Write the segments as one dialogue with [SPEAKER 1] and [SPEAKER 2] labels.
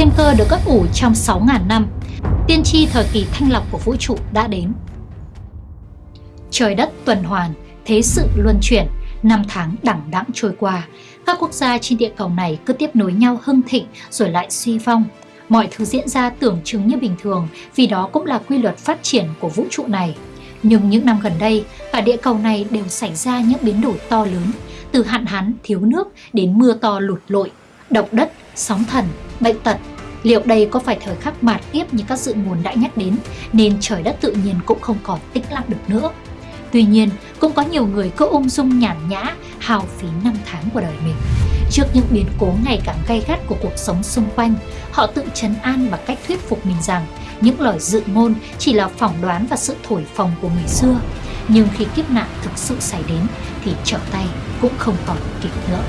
[SPEAKER 1] thiên cơ được ấp ủ trong 6.000 năm. Tiên tri thời kỳ thanh lọc của vũ trụ đã đến. Trời đất tuần hoàn, thế sự luân chuyển, năm tháng đẳng đẵng trôi qua. Các quốc gia trên địa cầu này cứ tiếp nối nhau hưng thịnh rồi lại suy vong, Mọi thứ diễn ra tưởng chừng như bình thường vì đó cũng là quy luật phát triển của vũ trụ này. Nhưng những năm gần đây, cả địa cầu này đều xảy ra những biến đổi to lớn, từ hạn hán, thiếu nước đến mưa to lụt lội, động đất, sóng thần, bệnh tật. Liệu đây có phải thời khắc mạt kiếp như các dự ngôn đã nhắc đến, nên trời đất tự nhiên cũng không còn tĩnh lặng được nữa. Tuy nhiên, cũng có nhiều người cứ ung dung nhàn nhã, hào phí năm tháng của đời mình. Trước những biến cố ngày càng gay gắt của cuộc sống xung quanh, họ tự trấn an bằng cách thuyết phục mình rằng những lời dự ngôn chỉ là phỏng đoán và sự thổi phồng của người xưa. Nhưng khi kiếp nạn thực sự xảy đến thì trở tay cũng không còn kịp nữa.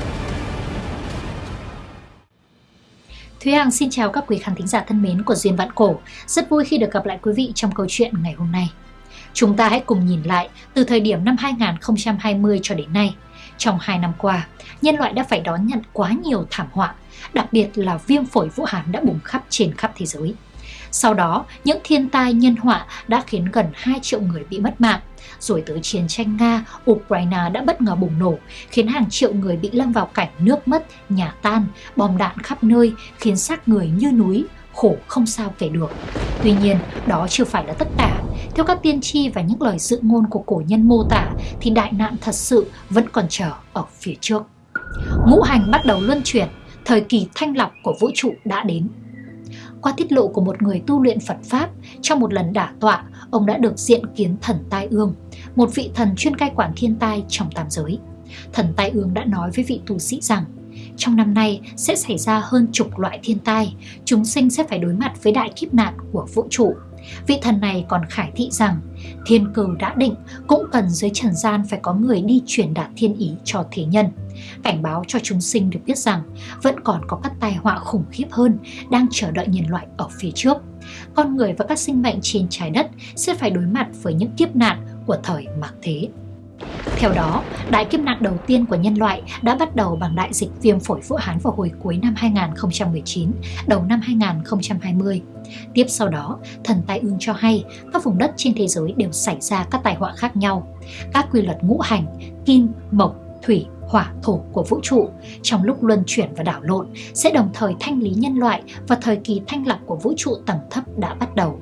[SPEAKER 1] Thúy Hằng xin chào các quý khán thính giả thân mến của Duyên Vạn Cổ. Rất vui khi được gặp lại quý vị trong câu chuyện ngày hôm nay. Chúng ta hãy cùng nhìn lại từ thời điểm năm 2020 cho đến nay. Trong 2 năm qua, nhân loại đã phải đón nhận quá nhiều thảm họa, đặc biệt là viêm phổi Vũ Hán đã bùng khắp trên khắp thế giới. Sau đó, những thiên tai nhân họa đã khiến gần 2 triệu người bị mất mạng. Rồi tới chiến tranh Nga, Ukraine đã bất ngờ bùng nổ, khiến hàng triệu người bị lâm vào cảnh nước mất, nhà tan, bom đạn khắp nơi, khiến xác người như núi, khổ không sao kể được. Tuy nhiên, đó chưa phải là tất cả. Theo các tiên tri và những lời dự ngôn của cổ nhân mô tả, thì đại nạn thật sự vẫn còn chờ ở phía trước. Ngũ hành bắt đầu luân chuyển, thời kỳ thanh lọc của vũ trụ đã đến. Qua tiết lộ của một người tu luyện Phật Pháp, trong một lần đả tọa, ông đã được diện kiến thần Tai Ương, một vị thần chuyên cai quản thiên tai trong tam giới. Thần Tai Ương đã nói với vị tu sĩ rằng, trong năm nay sẽ xảy ra hơn chục loại thiên tai, chúng sinh sẽ phải đối mặt với đại kiếp nạn của vũ trụ. Vị thần này còn khải thị rằng thiên cừu đã định cũng cần dưới trần gian phải có người đi truyền đạt thiên ý cho thế nhân. Cảnh báo cho chúng sinh được biết rằng vẫn còn có các tai họa khủng khiếp hơn đang chờ đợi nhân loại ở phía trước. Con người và các sinh mệnh trên trái đất sẽ phải đối mặt với những kiếp nạn của thời mạc thế. Theo đó, đại kiếp nạn đầu tiên của nhân loại đã bắt đầu bằng đại dịch viêm phổi Vũ Hán vào hồi cuối năm 2019, đầu năm 2020. Tiếp sau đó, thần tai ương cho hay các vùng đất trên thế giới đều xảy ra các tai họa khác nhau. Các quy luật ngũ hành, kim, mộc, thủy, hỏa, thổ của vũ trụ trong lúc luân chuyển và đảo lộn sẽ đồng thời thanh lý nhân loại và thời kỳ thanh lọc của vũ trụ tầng thấp đã bắt đầu.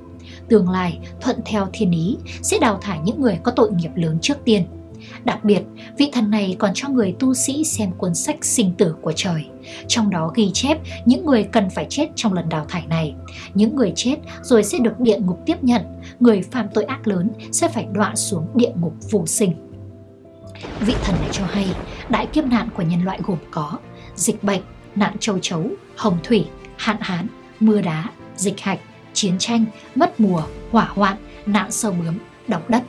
[SPEAKER 1] Tương lai, thuận theo thiên ý, sẽ đào thải những người có tội nghiệp lớn trước tiên. Đặc biệt, vị thần này còn cho người tu sĩ xem cuốn sách sinh tử của trời. Trong đó ghi chép những người cần phải chết trong lần đào thải này. Những người chết rồi sẽ được địa ngục tiếp nhận, người phạm tội ác lớn sẽ phải đọa xuống địa ngục vô sinh. Vị thần này cho hay, đại kiếp nạn của nhân loại gồm có dịch bệnh, nạn châu chấu, hồng thủy, hạn hán, mưa đá, dịch hạch, chiến tranh, mất mùa, hỏa hoạn, nạn sâu bướm, động đất.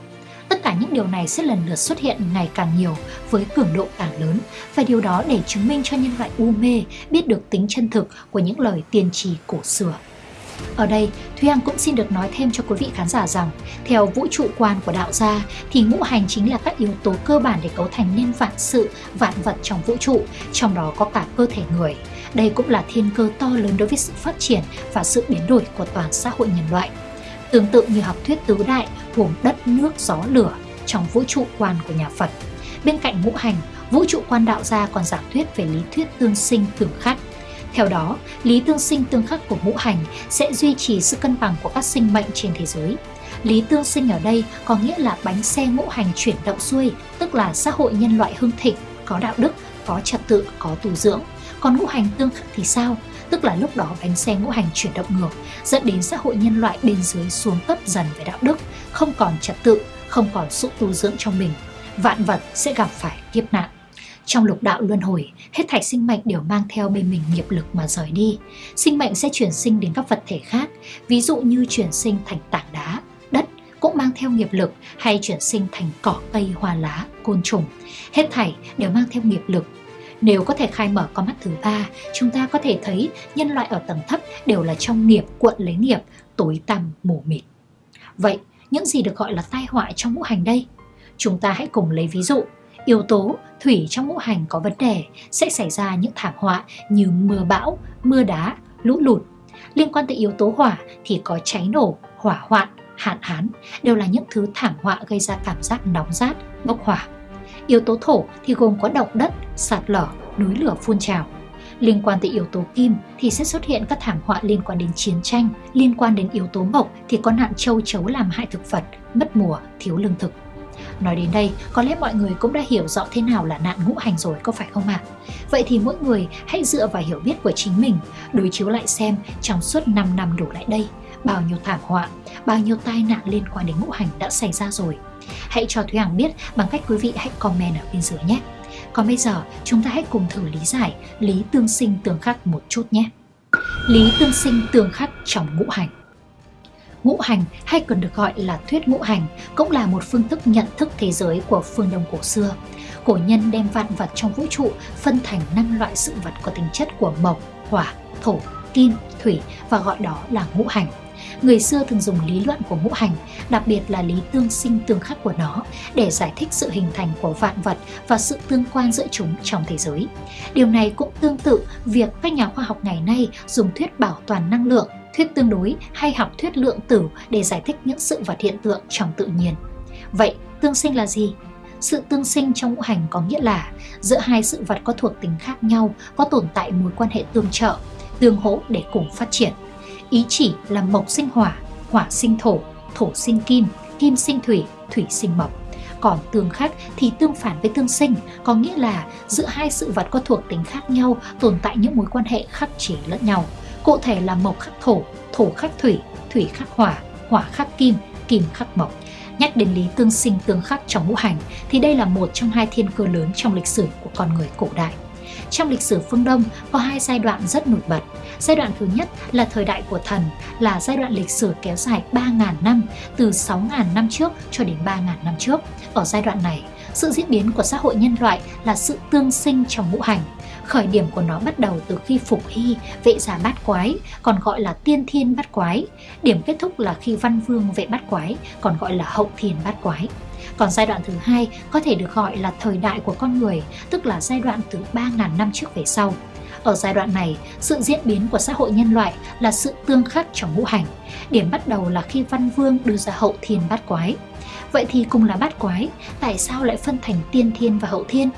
[SPEAKER 1] Tất cả những điều này sẽ lần lượt xuất hiện ngày càng nhiều với cường độ càng lớn và điều đó để chứng minh cho nhân loại u mê biết được tính chân thực của những lời tiên tri cổ xưa. Ở đây, Thúy Anh cũng xin được nói thêm cho quý vị khán giả rằng, theo vũ trụ quan của đạo gia thì ngũ hành chính là các yếu tố cơ bản để cấu thành nên vạn sự, vạn vật trong vũ trụ, trong đó có cả cơ thể người. Đây cũng là thiên cơ to lớn đối với sự phát triển và sự biến đổi của toàn xã hội nhân loại. Tương tự như học thuyết tứ đại gồm đất, nước, gió, lửa trong vũ trụ quan của nhà Phật. Bên cạnh ngũ hành, vũ trụ quan đạo gia còn giả thuyết về lý thuyết tương sinh tương khắc. Theo đó, lý tương sinh tương khắc của ngũ hành sẽ duy trì sự cân bằng của các sinh mệnh trên thế giới. Lý tương sinh ở đây có nghĩa là bánh xe ngũ hành chuyển động xuôi, tức là xã hội nhân loại hưng thịnh, có đạo đức, có trật tự, có tu dưỡng. Còn ngũ hành tương khắc thì sao? Tức là lúc đó bánh xe ngũ hành chuyển động ngược, dẫn đến xã hội nhân loại bên dưới xuống cấp dần về đạo đức, không còn trật tự, không còn sự tu dưỡng trong mình. Vạn vật sẽ gặp phải kiếp nạn. Trong lục đạo luân hồi, hết thảy sinh mệnh đều mang theo bên mình nghiệp lực mà rời đi. Sinh mệnh sẽ chuyển sinh đến các vật thể khác, ví dụ như chuyển sinh thành tảng đá, đất cũng mang theo nghiệp lực hay chuyển sinh thành cỏ cây hoa lá, côn trùng. Hết thảy đều mang theo nghiệp lực. Nếu có thể khai mở con mắt thứ ba, chúng ta có thể thấy nhân loại ở tầng thấp đều là trong nghiệp cuộn lấy nghiệp, tối tăm mù mịt. Vậy, những gì được gọi là tai họa trong ngũ hành đây? Chúng ta hãy cùng lấy ví dụ yếu tố thủy trong ngũ hành có vấn đề sẽ xảy ra những thảm họa như mưa bão, mưa đá, lũ lụt. Liên quan tới yếu tố hỏa thì có cháy nổ, hỏa hoạn, hạn hán đều là những thứ thảm họa gây ra cảm giác nóng rát, bốc hỏa. Yếu tố thổ thì gồm có động đất, sạt lở, núi lửa phun trào. Liên quan tới yếu tố kim thì sẽ xuất hiện các thảm họa liên quan đến chiến tranh, liên quan đến yếu tố mộc thì có nạn châu chấu làm hại thực vật, mất mùa, thiếu lương thực. Nói đến đây, có lẽ mọi người cũng đã hiểu rõ thế nào là nạn ngũ hành rồi có phải không ạ? À? Vậy thì mỗi người hãy dựa vào hiểu biết của chính mình, đối chiếu lại xem trong suốt 5 năm đổ lại đây, bao nhiêu thảm họa, bao nhiêu tai nạn liên quan đến ngũ hành đã xảy ra rồi. Hãy cho Thúy Hằng biết bằng cách quý vị hãy comment ở bên dưới nhé. Còn bây giờ, chúng ta hãy cùng thử lý giải lý tương sinh tương khắc một chút nhé. Lý tương sinh tương khắc trong ngũ hành Ngũ hành hay còn được gọi là thuyết ngũ hành cũng là một phương thức nhận thức thế giới của phương Đông cổ xưa. Cổ nhân đem vạn vật trong vũ trụ phân thành năm loại sự vật có tính chất của mộc, hỏa, thổ, kim, thủy và gọi đó là ngũ hành. Người xưa thường dùng lý luận của ngũ hành, đặc biệt là lý tương sinh tương khắc của nó, để giải thích sự hình thành của vạn vật và sự tương quan giữa chúng trong thế giới. Điều này cũng tương tự việc các nhà khoa học ngày nay dùng thuyết bảo toàn năng lượng thuyết tương đối hay học thuyết lượng tử để giải thích những sự vật hiện tượng trong tự nhiên. Vậy, tương sinh là gì? Sự tương sinh trong ngũ hành có nghĩa là giữa hai sự vật có thuộc tính khác nhau có tồn tại mối quan hệ tương trợ, tương hỗ để cùng phát triển. Ý chỉ là mộc sinh hỏa, hỏa sinh thổ, thổ sinh kim, kim sinh thủy, thủy sinh mộc. Còn tương khắc thì tương phản với tương sinh, có nghĩa là giữa hai sự vật có thuộc tính khác nhau tồn tại những mối quan hệ khắc chế lẫn nhau. Cụ thể là mộc khắc thổ, thổ khắc thủy, thủy khắc hỏa, hỏa khắc kim, kim khắc mộc. Nhắc đến lý tương sinh tương khắc trong ngũ hành thì đây là một trong hai thiên cơ lớn trong lịch sử của con người cổ đại. Trong lịch sử phương Đông có hai giai đoạn rất nổi bật. Giai đoạn thứ nhất là thời đại của thần, là giai đoạn lịch sử kéo dài 3.000 năm, từ 6.000 năm trước cho đến 3.000 năm trước. Ở giai đoạn này, sự diễn biến của xã hội nhân loại là sự tương sinh trong ngũ hành, Khởi điểm của nó bắt đầu từ khi Phục Hy, vệ giả bát quái, còn gọi là tiên thiên bát quái. Điểm kết thúc là khi Văn Vương vệ bát quái, còn gọi là hậu thiên bát quái. Còn giai đoạn thứ hai có thể được gọi là thời đại của con người, tức là giai đoạn từ 3.000 năm trước về sau. Ở giai đoạn này, sự diễn biến của xã hội nhân loại là sự tương khắc trong ngũ hành. Điểm bắt đầu là khi Văn Vương đưa ra hậu thiên bát quái. Vậy thì cùng là bát quái, tại sao lại phân thành tiên thiên và hậu thiên?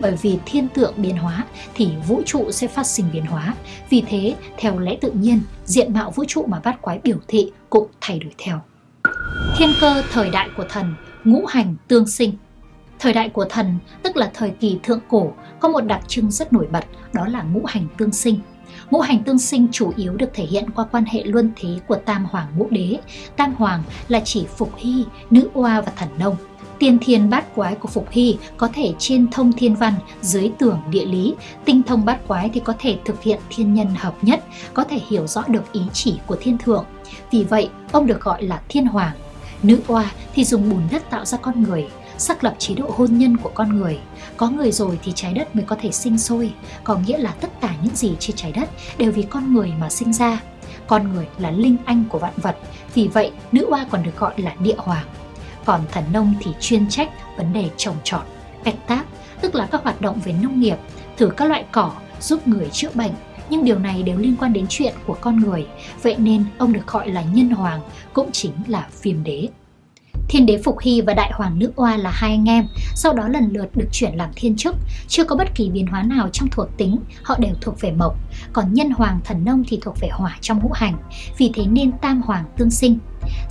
[SPEAKER 1] bởi vì thiên tượng biến hóa thì vũ trụ sẽ phát sinh biến hóa. Vì thế, theo lẽ tự nhiên, diện mạo vũ trụ mà bát quái biểu thị cũng thay đổi theo. Thiên cơ thời đại của thần, ngũ hành tương sinh. Thời đại của thần, tức là thời kỳ thượng cổ, có một đặc trưng rất nổi bật, đó là ngũ hành tương sinh. Ngũ hành tương sinh chủ yếu được thể hiện qua quan hệ luân thế của Tam Hoàng Ngũ Đế. Tam Hoàng là chỉ Phục Hy, Nữ Oa và Thần Nông. Tiên thiên bát quái của Phục Hy có thể trên thông thiên văn, dưới tưởng địa lý. Tinh thông bát quái thì có thể thực hiện thiên nhân hợp nhất, có thể hiểu rõ được ý chỉ của thiên thượng. Vì vậy, ông được gọi là thiên hoàng. Nữ oa thì dùng bùn đất tạo ra con người, xác lập chế độ hôn nhân của con người. Có người rồi thì trái đất mới có thể sinh sôi, có nghĩa là tất cả những gì trên trái đất đều vì con người mà sinh ra. Con người là linh anh của vạn vật, vì vậy nữ oa còn được gọi là địa hoàng còn thần nông thì chuyên trách vấn đề trồng trọt, canh tác, tức là các hoạt động về nông nghiệp, thử các loại cỏ giúp người chữa bệnh, nhưng điều này đều liên quan đến chuyện của con người, vậy nên ông được gọi là nhân hoàng, cũng chính là phiêm đế. Thiên đế Phục Hy và Đại hoàng Nữ Oa là hai anh em, sau đó lần lượt được chuyển làm thiên chức, chưa có bất kỳ biến hóa nào trong thuộc tính, họ đều thuộc về mộc, còn nhân hoàng thần nông thì thuộc về hỏa trong ngũ hành, vì thế nên tam hoàng tương sinh.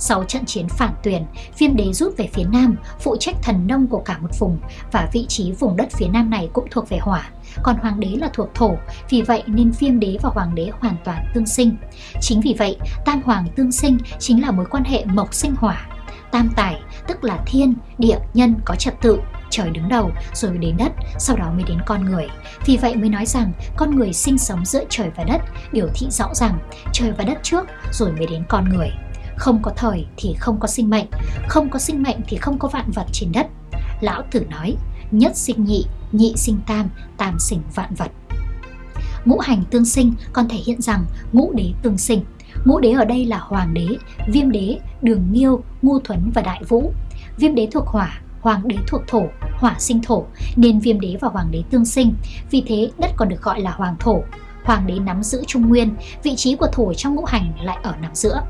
[SPEAKER 1] Sau trận chiến phản tuyển, viêm đế rút về phía nam, phụ trách thần nông của cả một vùng và vị trí vùng đất phía nam này cũng thuộc về hỏa. Còn hoàng đế là thuộc thổ, vì vậy nên viêm đế và hoàng đế hoàn toàn tương sinh. Chính vì vậy, tam hoàng tương sinh chính là mối quan hệ mộc sinh hỏa. Tam tài, tức là thiên, địa, nhân có trật tự, trời đứng đầu rồi đến đất, sau đó mới đến con người. Vì vậy mới nói rằng con người sinh sống giữa trời và đất, biểu thị rõ ràng trời và đất trước rồi mới đến con người. Không có thời thì không có sinh mệnh, không có sinh mệnh thì không có vạn vật trên đất. Lão Tử nói, nhất sinh nhị, nhị sinh tam, tam sinh vạn vật. Ngũ hành tương sinh còn thể hiện rằng ngũ đế tương sinh. Ngũ đế ở đây là hoàng đế, viêm đế, đường nghiêu, ngu thuấn và đại vũ. Viêm đế thuộc hỏa, hoàng đế thuộc thổ, hỏa sinh thổ, nên viêm đế và hoàng đế tương sinh. Vì thế đất còn được gọi là hoàng thổ. hoàng đế nắm giữ trung nguyên, vị trí của thổ trong ngũ hành lại ở nằm giữa.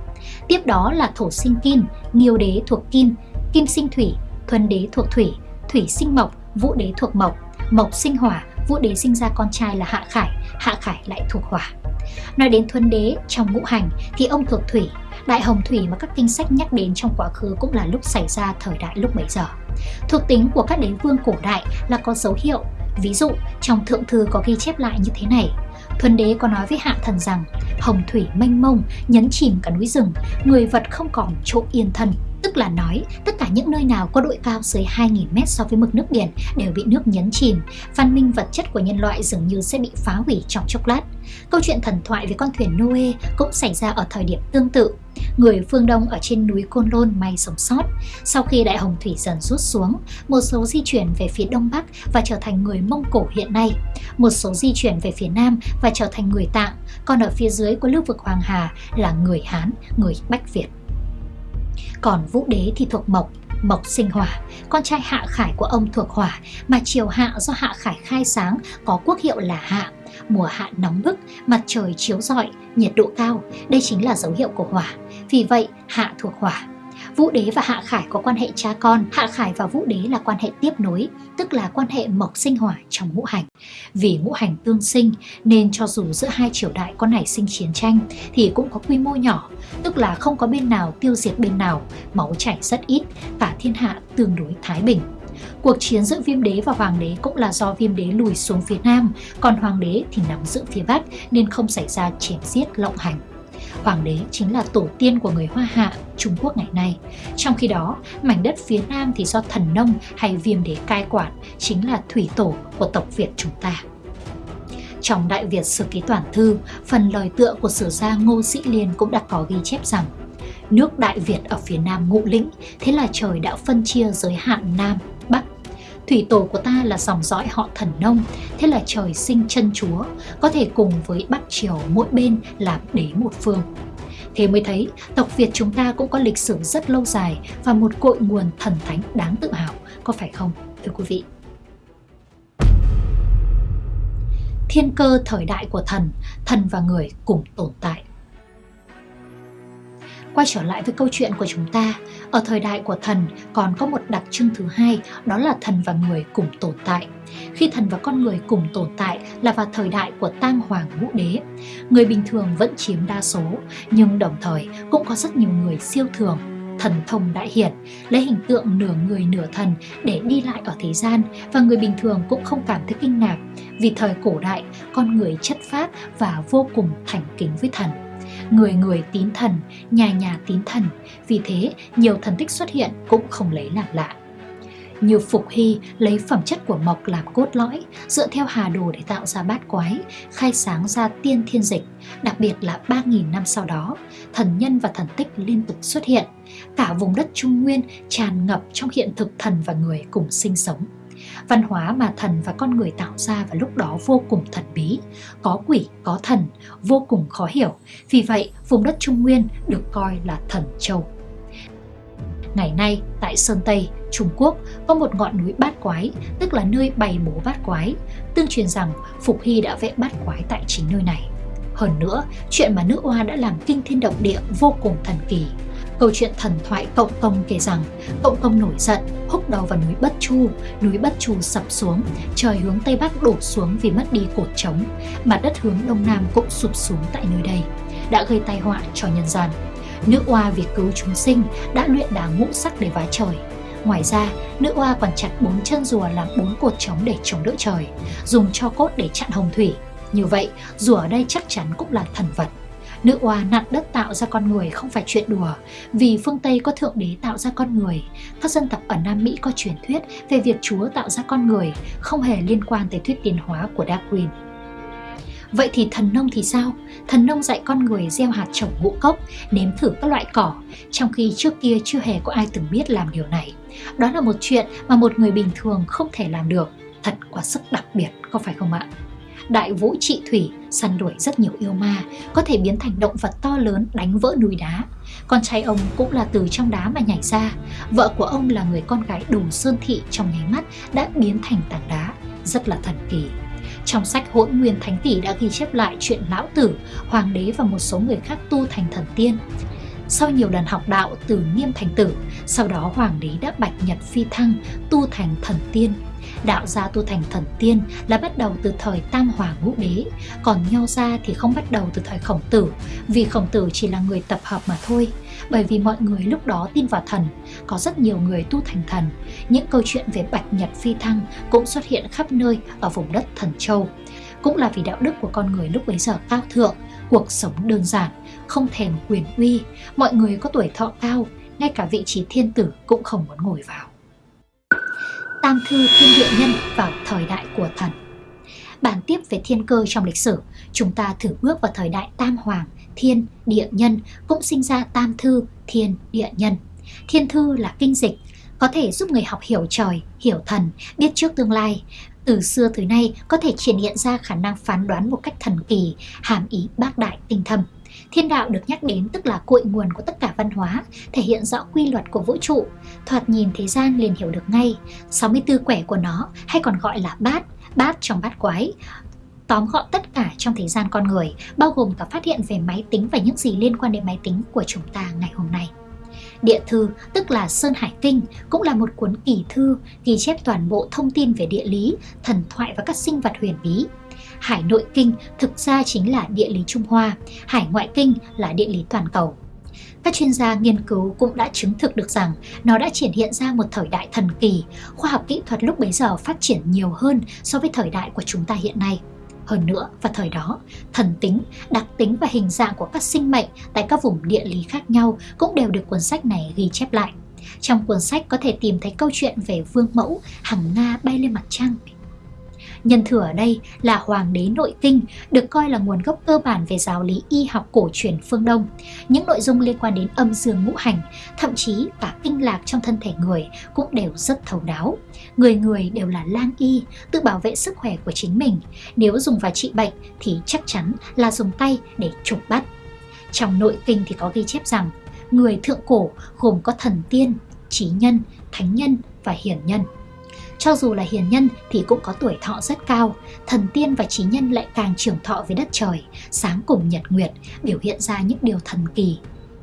[SPEAKER 1] Tiếp đó là thổ sinh kim, nghiêu đế thuộc kim, kim sinh thủy, thuần đế thuộc thủy, thủy sinh mộc, vũ đế thuộc mộc, mộc sinh hỏa, vũ đế sinh ra con trai là hạ khải, hạ khải lại thuộc hỏa. Nói đến thuần đế trong ngũ hành thì ông thuộc thủy, đại hồng thủy mà các kinh sách nhắc đến trong quá khứ cũng là lúc xảy ra thời đại lúc bấy giờ. Thuộc tính của các đế vương cổ đại là có dấu hiệu, ví dụ trong thượng thư có ghi chép lại như thế này. Thuần đế có nói với hạ thần rằng hồng thủy mênh mông nhấn chìm cả núi rừng, người vật không còn chỗ yên thân. Tức là nói, tất cả những nơi nào có độ cao dưới 2.000 mét so với mực nước biển đều bị nước nhấn chìm, văn minh vật chất của nhân loại dường như sẽ bị phá hủy trong chốc lát. Câu chuyện thần thoại về con thuyền Noe cũng xảy ra ở thời điểm tương tự. Người phương Đông ở trên núi Côn Lôn may sống sót. Sau khi đại hồng thủy dần rút xuống, một số di chuyển về phía Đông Bắc và trở thành người Mông Cổ hiện nay. Một số di chuyển về phía Nam và trở thành người Tạng, còn ở phía dưới của lưu vực Hoàng Hà là người Hán, người Bách Việt. Còn Vũ Đế thì thuộc Mộc, Mộc sinh hỏa, con trai Hạ Khải của ông thuộc hỏa, mà triều Hạ do Hạ Khải khai sáng có quốc hiệu là Hạ. Mùa hạ nóng bức, mặt trời chiếu rọi, nhiệt độ cao, đây chính là dấu hiệu của hỏa. Vì vậy, Hạ thuộc hỏa. Vũ đế và Hạ Khải có quan hệ cha con, Hạ Khải và Vũ đế là quan hệ tiếp nối, tức là quan hệ mộc sinh hỏa trong ngũ hành. Vì ngũ hành tương sinh nên cho dù giữa hai triều đại có nảy sinh chiến tranh thì cũng có quy mô nhỏ, tức là không có bên nào tiêu diệt bên nào, máu chảy rất ít, cả thiên hạ tương đối thái bình. Cuộc chiến giữa viêm đế và hoàng đế cũng là do viêm đế lùi xuống phía nam, còn hoàng đế thì nằm giữ phía bắc nên không xảy ra chém giết lộng hành. Hoàng đế chính là tổ tiên của người Hoa Hạ, Trung Quốc ngày nay. Trong khi đó, mảnh đất phía Nam thì do thần nông hay viêm đế cai quản, chính là thủy tổ của tộc Việt chúng ta. Trong Đại Việt Sử Ký Toàn Thư, phần lời tựa của sử gia Ngô Sĩ Liên cũng đã có ghi chép rằng Nước Đại Việt ở phía Nam ngụ lĩnh, thế là trời đã phân chia giới hạn Nam, Bắc Thủy tổ của ta là dòng dõi họ thần nông, thế là trời sinh chân chúa, có thể cùng với Bắc Triều mỗi bên làm đế một phương. Thế mới thấy tộc Việt chúng ta cũng có lịch sử rất lâu dài và một cội nguồn thần thánh đáng tự hào, có phải không thưa quý vị? Thiên cơ thời đại của thần, thần và người cùng tồn tại. Quay trở lại với câu chuyện của chúng ta, ở thời đại của thần còn có một đặc trưng thứ hai, đó là thần và người cùng tồn tại. Khi thần và con người cùng tồn tại là vào thời đại của tang hoàng ngũ đế. Người bình thường vẫn chiếm đa số, nhưng đồng thời cũng có rất nhiều người siêu thường, thần thông đại hiển, lấy hình tượng nửa người nửa thần để đi lại ở thế gian và người bình thường cũng không cảm thấy kinh ngạc vì thời cổ đại con người chất phát và vô cùng thành kính với thần người người tín thần, nhà nhà tín thần, vì thế nhiều thần tích xuất hiện cũng không lấy làm lạ. Như Phục Hy lấy phẩm chất của mộc làm cốt lõi, dựa theo hà đồ để tạo ra bát quái, khai sáng ra tiên thiên dịch, đặc biệt là 3.000 năm sau đó, thần nhân và thần tích liên tục xuất hiện. Cả vùng đất Trung Nguyên tràn ngập trong hiện thực thần và người cùng sinh sống. Văn hóa mà thần và con người tạo ra vào lúc đó vô cùng thần bí, có quỷ, có thần, vô cùng khó hiểu. Vì vậy, vùng đất Trung Nguyên được coi là thần châu. Ngày nay, tại Sơn Tây, Trung Quốc có một ngọn núi bát quái, tức là nơi bày bố bát quái. Tương truyền rằng Phục Hy đã vẽ bát quái tại chính nơi này. Hơn nữa, chuyện mà nữ oa đã làm kinh thiên động địa vô cùng thần kỳ. Câu chuyện thần thoại Cộng Công kể rằng Cộng Công nổi giận, húc đầu vào núi Bất Chu, núi Bất Chu sập xuống, trời hướng Tây Bắc đổ xuống vì mất đi cột trống, mặt đất hướng Đông Nam cũng sụp xuống tại nơi đây, đã gây tai họa cho nhân gian. Nữ oa vì cứu chúng sinh đã luyện đá ngũ sắc để vá trời. Ngoài ra, nữ oa còn chặt bốn chân rùa làm bốn cột trống để chống đỡ trời, dùng cho cốt để chặn hồng thủy. Như vậy, rùa ở đây chắc chắn cũng là thần vật. Nữ oa nặn đất tạo ra con người không phải chuyện đùa, vì phương Tây có Thượng Đế tạo ra con người. Các dân tộc ở Nam Mỹ có truyền thuyết về việc Chúa tạo ra con người, không hề liên quan tới thuyết tiến hóa của Darwin. Vậy thì thần nông thì sao? Thần nông dạy con người gieo hạt trồng ngũ cốc, nếm thử các loại cỏ, trong khi trước kia chưa hề có ai từng biết làm điều này. Đó là một chuyện mà một người bình thường không thể làm được. Thật quá sức đặc biệt, có phải không ạ? Đại vũ trị thủy săn đuổi rất nhiều yêu ma, có thể biến thành động vật to lớn đánh vỡ núi đá. Con trai ông cũng là từ trong đá mà nhảy ra. Vợ của ông là người con gái đủ sơn thị trong nháy mắt đã biến thành tảng đá, rất là thần kỳ. Trong sách Hỗn Nguyên Thánh tỷ đã ghi chép lại chuyện Lão Tử, Hoàng đế và một số người khác tu thành thần tiên. Sau nhiều lần học đạo từ nghiêm thành tử, sau đó hoàng đế đã bạch nhật phi thăng, tu thành thần tiên. Đạo gia tu thành thần tiên là bắt đầu từ thời Tam Hoàng Ngũ Đế, còn Nho gia thì không bắt đầu từ thời Khổng Tử, vì Khổng Tử chỉ là người tập hợp mà thôi. Bởi vì mọi người lúc đó tin vào thần, có rất nhiều người tu thành thần. Những câu chuyện về Bạch Nhật Phi Thăng cũng xuất hiện khắp nơi ở vùng đất Thần Châu. Cũng là vì đạo đức của con người lúc bấy giờ cao thượng, cuộc sống đơn giản, không thèm quyền uy, mọi người có tuổi thọ cao, ngay cả vị trí thiên tử cũng không muốn ngồi vào. Tam thư thiên địa nhân vào thời đại của thần Bản tiếp về thiên cơ trong lịch sử, chúng ta thử bước vào thời đại tam hoàng, thiên, địa nhân, cũng sinh ra tam thư, thiên, địa nhân. Thiên thư là kinh dịch, có thể giúp người học hiểu trời, hiểu thần, biết trước tương lai. Từ xưa tới nay có thể triển hiện ra khả năng phán đoán một cách thần kỳ, hàm ý bác đại tinh thâm. Thiên đạo được nhắc đến tức là cội nguồn của tất cả văn hóa, thể hiện rõ quy luật của vũ trụ. Thoạt nhìn thế gian liền hiểu được ngay. 64 quẻ của nó hay còn gọi là bát, bát trong bát quái, tóm gọn tất cả trong thế gian con người, bao gồm cả phát hiện về máy tính và những gì liên quan đến máy tính của chúng ta ngày hôm nay. Địa thư, tức là Sơn Hải Kinh, cũng là một cuốn kỳ thư ghi chép toàn bộ thông tin về địa lý, thần thoại và các sinh vật huyền bí. Hải Nội Kinh thực ra chính là địa lý Trung Hoa, Hải Ngoại Kinh là địa lý toàn cầu. Các chuyên gia nghiên cứu cũng đã chứng thực được rằng nó đã triển hiện ra một thời đại thần kỳ, khoa học kỹ thuật lúc bấy giờ phát triển nhiều hơn so với thời đại của chúng ta hiện nay. Hơn nữa, vào thời đó, thần tính, đặc tính và hình dạng của các sinh mệnh tại các vùng địa lý khác nhau cũng đều được cuốn sách này ghi chép lại. Trong cuốn sách có thể tìm thấy câu chuyện về vương mẫu hằng Nga bay lên mặt trăng Nhân thừa ở đây là Hoàng đế Nội Kinh, được coi là nguồn gốc cơ bản về giáo lý y học cổ truyền phương Đông. Những nội dung liên quan đến âm dương ngũ hành, thậm chí cả kinh lạc trong thân thể người cũng đều rất thấu đáo. Người người đều là lang y, tự bảo vệ sức khỏe của chính mình. Nếu dùng vào trị bệnh thì chắc chắn là dùng tay để chụp bắt. Trong nội kinh thì có ghi chép rằng người thượng cổ gồm có thần tiên, trí nhân, thánh nhân và hiển nhân. Cho dù là hiền nhân thì cũng có tuổi thọ rất cao, thần tiên và trí nhân lại càng trưởng thọ với đất trời, sáng cùng nhật nguyệt, biểu hiện ra những điều thần kỳ.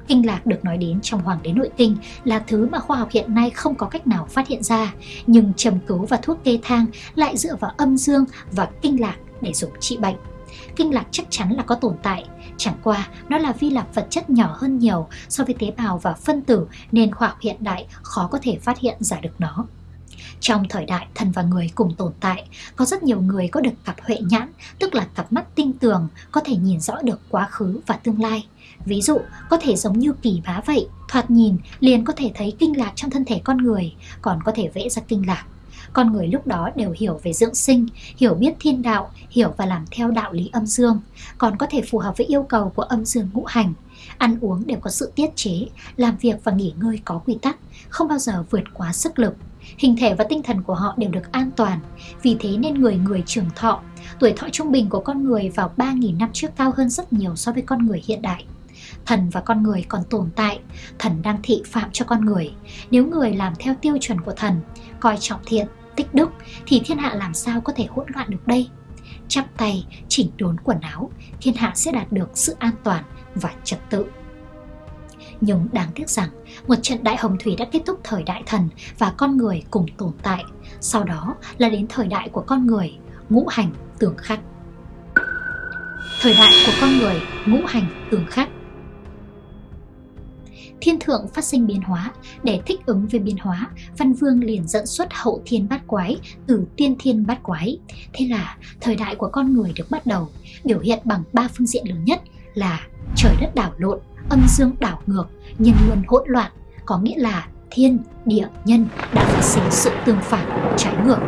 [SPEAKER 1] Kinh lạc được nói đến trong Hoàng đế Nội Kinh là thứ mà khoa học hiện nay không có cách nào phát hiện ra, nhưng trầm cứu và thuốc kê thang lại dựa vào âm dương và kinh lạc để dùng trị bệnh. Kinh lạc chắc chắn là có tồn tại, chẳng qua nó là vi lạc vật chất nhỏ hơn nhiều so với tế bào và phân tử nên khoa học hiện đại khó có thể phát hiện ra được nó. Trong thời đại thần và người cùng tồn tại, có rất nhiều người có được cặp huệ nhãn, tức là cặp mắt tinh tường, có thể nhìn rõ được quá khứ và tương lai. Ví dụ, có thể giống như kỳ bá vậy, thoạt nhìn liền có thể thấy kinh lạc trong thân thể con người, còn có thể vẽ ra kinh lạc. Con người lúc đó đều hiểu về dưỡng sinh, hiểu biết thiên đạo, hiểu và làm theo đạo lý âm dương, còn có thể phù hợp với yêu cầu của âm dương ngũ hành. Ăn uống đều có sự tiết chế, làm việc và nghỉ ngơi có quy tắc, không bao giờ vượt quá sức lực hình thể và tinh thần của họ đều được an toàn. Vì thế nên người người trường thọ, tuổi thọ trung bình của con người vào 3.000 năm trước cao hơn rất nhiều so với con người hiện đại. Thần và con người còn tồn tại, thần đang thị phạm cho con người. Nếu người làm theo tiêu chuẩn của thần, coi trọng thiện, tích đức, thì thiên hạ làm sao có thể hỗn loạn được đây? Chắp tay, chỉnh đốn quần áo, thiên hạ sẽ đạt được sự an toàn và trật tự. Nhưng đáng tiếc rằng một trận đại hồng thủy đã kết thúc thời đại thần và con người cùng tồn tại. Sau đó là đến thời đại của con người, ngũ hành tường khắc. Thời đại của con người, ngũ hành tường khắc. Thiên thượng phát sinh biến hóa, để thích ứng với biến hóa, Văn Vương liền dẫn xuất hậu thiên bát quái từ tiên thiên bát quái. Thế là thời đại của con người được bắt đầu, biểu hiện bằng ba phương diện lớn nhất là trời đất đảo lộn, âm dương đảo ngược, nhân luân hỗn loạn, có nghĩa là thiên, địa, nhân đã phát sinh sự tương phản, trái ngược.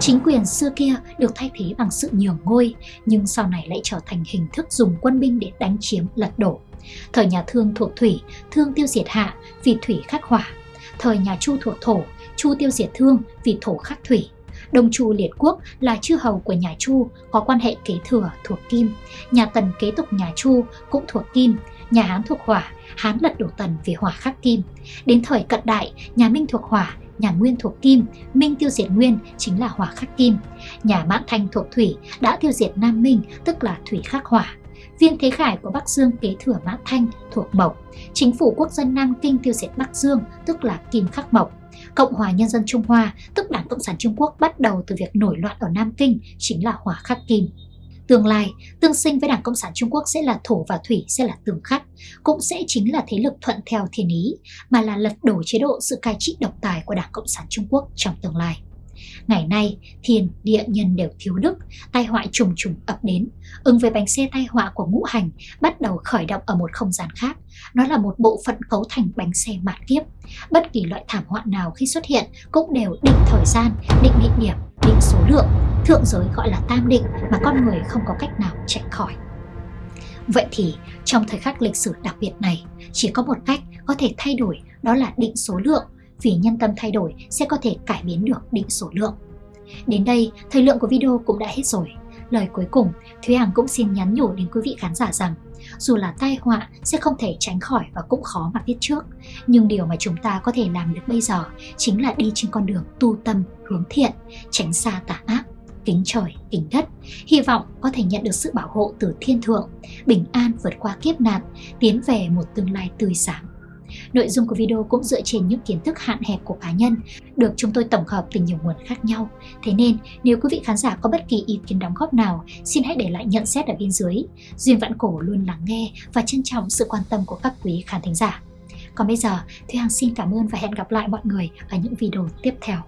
[SPEAKER 1] Chính quyền xưa kia được thay thế bằng sự nhường ngôi, nhưng sau này lại trở thành hình thức dùng quân binh để đánh chiếm, lật đổ. Thời nhà Thương thuộc thủy, Thương tiêu diệt hạ vì thủy khắc hỏa. Thời nhà Chu thuộc thổ, Chu tiêu diệt Thương vì thổ khắc thủy. Đông Chu Liệt Quốc là chư hầu của nhà Chu, có quan hệ kế thừa thuộc Kim. Nhà Tần kế tục nhà Chu cũng thuộc Kim, nhà Hán thuộc hỏa, Hán lật đổ Tần vì hỏa khắc kim. Đến thời cận đại, nhà Minh thuộc hỏa, nhà Nguyên thuộc kim, Minh tiêu diệt Nguyên chính là hỏa khắc kim. Nhà Mãn Thanh thuộc thủy đã tiêu diệt Nam Minh tức là thủy khắc hỏa. Viên Thế Khải của Bắc Dương kế thừa Mãn Thanh thuộc Mộc. Chính phủ quốc dân Nam Kinh tiêu diệt Bắc Dương tức là Kim Khắc Mộc. Cộng hòa Nhân dân Trung Hoa tức Đảng Cộng sản Trung Quốc bắt đầu từ việc nổi loạn ở Nam Kinh chính là hỏa khắc kim. Tương lai, tương sinh với Đảng Cộng sản Trung Quốc sẽ là thổ và thủy sẽ là tương khắc, cũng sẽ chính là thế lực thuận theo thiên ý, mà là lật đổ chế độ sự cai trị độc tài của Đảng Cộng sản Trung Quốc trong tương lai. Ngày nay, thiên, địa, nhân đều thiếu đức, tai họa trùng trùng ập đến. Ứng với bánh xe tai họa của ngũ hành bắt đầu khởi động ở một không gian khác. Nó là một bộ phận cấu thành bánh xe mạt kiếp. Bất kỳ loại thảm họa nào khi xuất hiện cũng đều định thời gian, định địa điểm, định số lượng. Thượng giới gọi là tam định mà con người không có cách nào chạy khỏi. Vậy thì trong thời khắc lịch sử đặc biệt này, chỉ có một cách có thể thay đổi đó là định số lượng vì nhân tâm thay đổi sẽ có thể cải biến được định số lượng. Đến đây, thời lượng của video cũng đã hết rồi. Lời cuối cùng, Thúy Hằng cũng xin nhắn nhủ đến quý vị khán giả rằng dù là tai họa sẽ không thể tránh khỏi và cũng khó mà biết trước. Nhưng điều mà chúng ta có thể làm được bây giờ chính là đi trên con đường tu tâm, hướng thiện, tránh xa tà ác, kính trời, kính đất. Hy vọng có thể nhận được sự bảo hộ từ thiên thượng, bình an vượt qua kiếp nạn, tiến về một tương lai tươi sáng. Nội dung của video cũng dựa trên những kiến thức hạn hẹp của cá nhân, được chúng tôi tổng hợp từ nhiều nguồn khác nhau. Thế nên, nếu quý vị khán giả có bất kỳ ý kiến đóng góp nào, xin hãy để lại nhận xét ở bên dưới. Duyên Vạn Cổ luôn lắng nghe và trân trọng sự quan tâm của các quý khán thính giả. Còn bây giờ, Thúy Hằng xin cảm ơn và hẹn gặp lại mọi người ở những video tiếp theo.